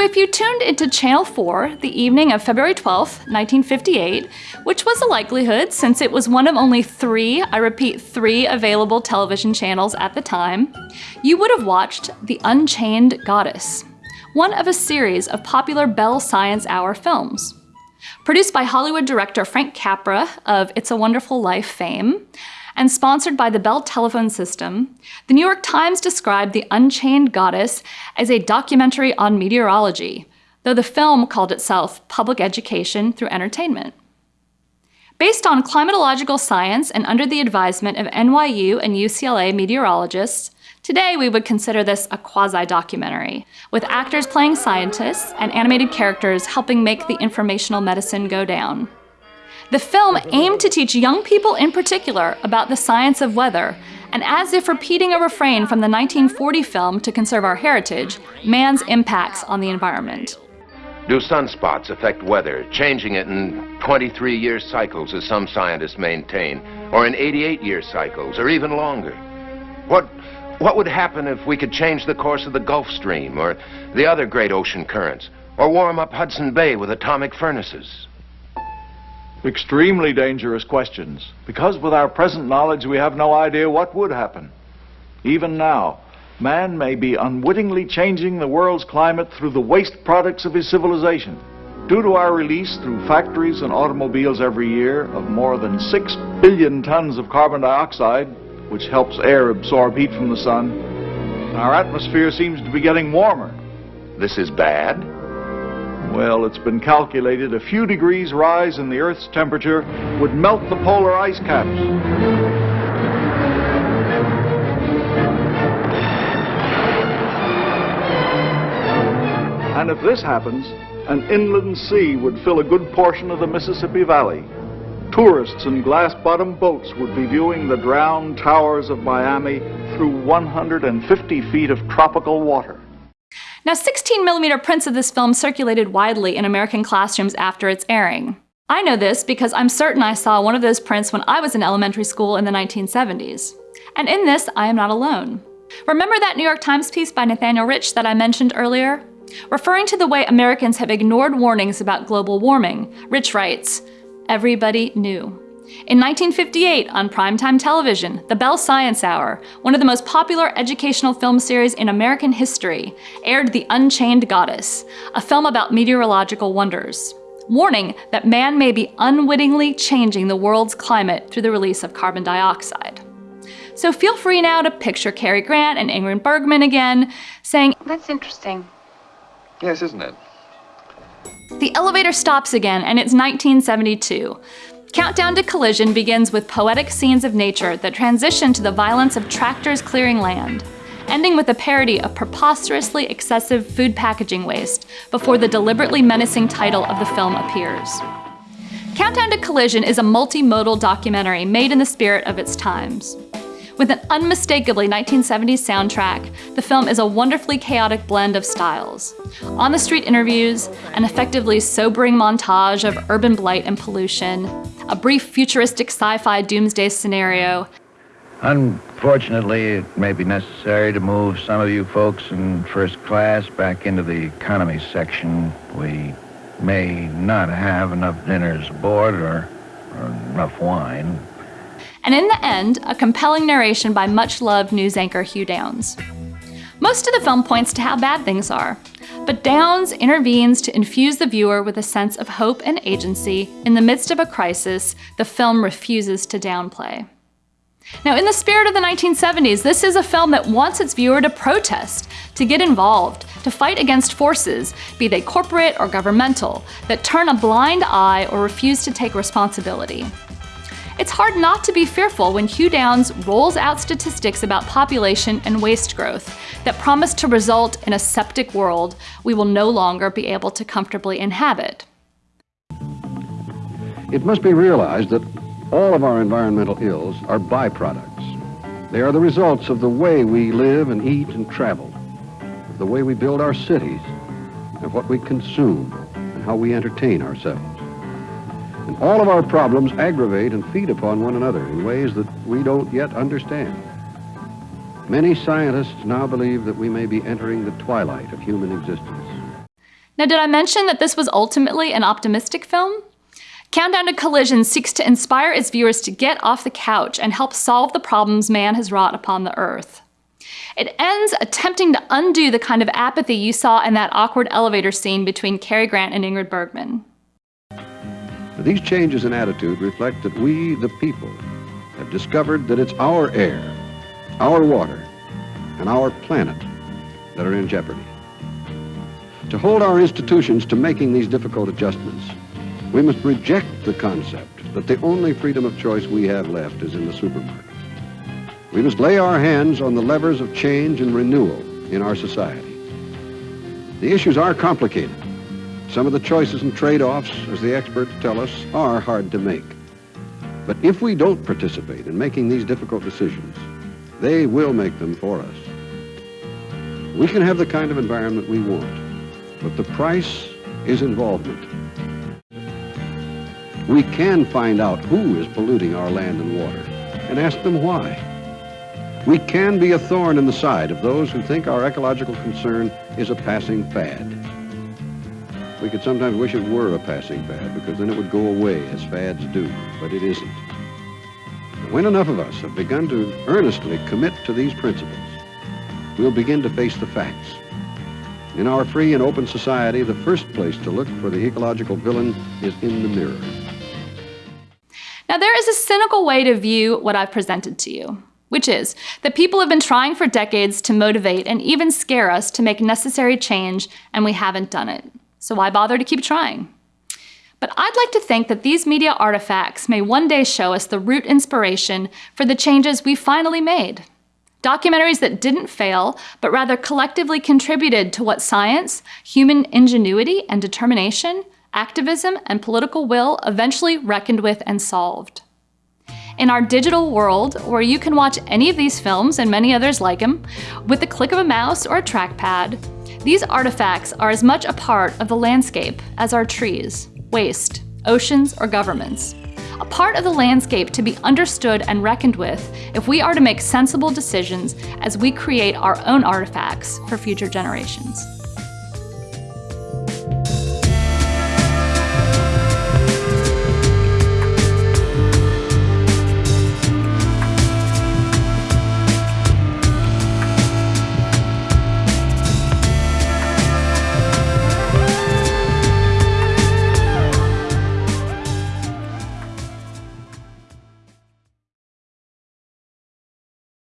So if you tuned into Channel 4 the evening of February 12, 1958, which was a likelihood since it was one of only three, I repeat, three available television channels at the time, you would have watched The Unchained Goddess, one of a series of popular Bell Science Hour films. Produced by Hollywood director Frank Capra of It's a Wonderful Life fame, and sponsored by the Bell telephone system, the New York Times described The Unchained Goddess as a documentary on meteorology, though the film called itself Public Education Through Entertainment. Based on climatological science and under the advisement of NYU and UCLA meteorologists, today we would consider this a quasi-documentary, with actors playing scientists and animated characters helping make the informational medicine go down. The film aimed to teach young people in particular about the science of weather, and as if repeating a refrain from the 1940 film To Conserve Our Heritage, man's impacts on the environment. Do sunspots affect weather, changing it in 23-year cycles, as some scientists maintain, or in 88-year cycles, or even longer? What, what would happen if we could change the course of the Gulf Stream, or the other great ocean currents, or warm up Hudson Bay with atomic furnaces? Extremely dangerous questions, because with our present knowledge we have no idea what would happen. Even now, man may be unwittingly changing the world's climate through the waste products of his civilization. Due to our release through factories and automobiles every year of more than 6 billion tons of carbon dioxide, which helps air absorb heat from the sun, our atmosphere seems to be getting warmer. This is bad? Well, it's been calculated a few degrees rise in the Earth's temperature would melt the polar ice caps. And if this happens, an inland sea would fill a good portion of the Mississippi Valley. Tourists in glass-bottom boats would be viewing the drowned towers of Miami through 150 feet of tropical water. Now 16 millimeter prints of this film circulated widely in American classrooms after its airing. I know this because I'm certain I saw one of those prints when I was in elementary school in the 1970s. And in this, I am not alone. Remember that New York Times piece by Nathaniel Rich that I mentioned earlier? Referring to the way Americans have ignored warnings about global warming, Rich writes, everybody knew. In 1958, on primetime television, The Bell Science Hour, one of the most popular educational film series in American history, aired The Unchained Goddess, a film about meteorological wonders, warning that man may be unwittingly changing the world's climate through the release of carbon dioxide. So feel free now to picture Cary Grant and Ingrid Bergman again, saying, That's interesting. Yes, isn't it? The elevator stops again, and it's 1972. Countdown to Collision begins with poetic scenes of nature that transition to the violence of tractors clearing land, ending with a parody of preposterously excessive food packaging waste before the deliberately menacing title of the film appears. Countdown to Collision is a multimodal documentary made in the spirit of its times. With an unmistakably 1970s soundtrack, the film is a wonderfully chaotic blend of styles. On-the-street interviews, an effectively sobering montage of urban blight and pollution, a brief futuristic sci-fi doomsday scenario. Unfortunately, it may be necessary to move some of you folks in first class back into the economy section. We may not have enough dinners aboard or, or enough wine and in the end, a compelling narration by much-loved news anchor Hugh Downs. Most of the film points to how bad things are, but Downs intervenes to infuse the viewer with a sense of hope and agency in the midst of a crisis the film refuses to downplay. Now, in the spirit of the 1970s, this is a film that wants its viewer to protest, to get involved, to fight against forces, be they corporate or governmental, that turn a blind eye or refuse to take responsibility. It's hard not to be fearful when Hugh Downs rolls out statistics about population and waste growth that promise to result in a septic world we will no longer be able to comfortably inhabit. It must be realized that all of our environmental ills are byproducts. They are the results of the way we live and eat and travel, the way we build our cities, of what we consume, and how we entertain ourselves. All of our problems aggravate and feed upon one another in ways that we don't yet understand. Many scientists now believe that we may be entering the twilight of human existence. Now, did I mention that this was ultimately an optimistic film? Countdown to Collision seeks to inspire its viewers to get off the couch and help solve the problems man has wrought upon the earth. It ends attempting to undo the kind of apathy you saw in that awkward elevator scene between Cary Grant and Ingrid Bergman. These changes in attitude reflect that we, the people, have discovered that it's our air, our water, and our planet that are in jeopardy. To hold our institutions to making these difficult adjustments, we must reject the concept that the only freedom of choice we have left is in the supermarket. We must lay our hands on the levers of change and renewal in our society. The issues are complicated. Some of the choices and trade-offs, as the experts tell us, are hard to make. But if we don't participate in making these difficult decisions, they will make them for us. We can have the kind of environment we want, but the price is involvement. We can find out who is polluting our land and water and ask them why. We can be a thorn in the side of those who think our ecological concern is a passing fad. We could sometimes wish it were a passing fad because then it would go away as fads do, but it isn't. When enough of us have begun to earnestly commit to these principles, we'll begin to face the facts. In our free and open society, the first place to look for the ecological villain is in the mirror. Now, there is a cynical way to view what I've presented to you, which is that people have been trying for decades to motivate and even scare us to make necessary change, and we haven't done it. So why bother to keep trying? But I'd like to think that these media artifacts may one day show us the root inspiration for the changes we finally made. Documentaries that didn't fail, but rather collectively contributed to what science, human ingenuity and determination, activism, and political will eventually reckoned with and solved. In our digital world, where you can watch any of these films and many others like them, with the click of a mouse or a trackpad, these artifacts are as much a part of the landscape as our trees, waste, oceans, or governments. A part of the landscape to be understood and reckoned with if we are to make sensible decisions as we create our own artifacts for future generations.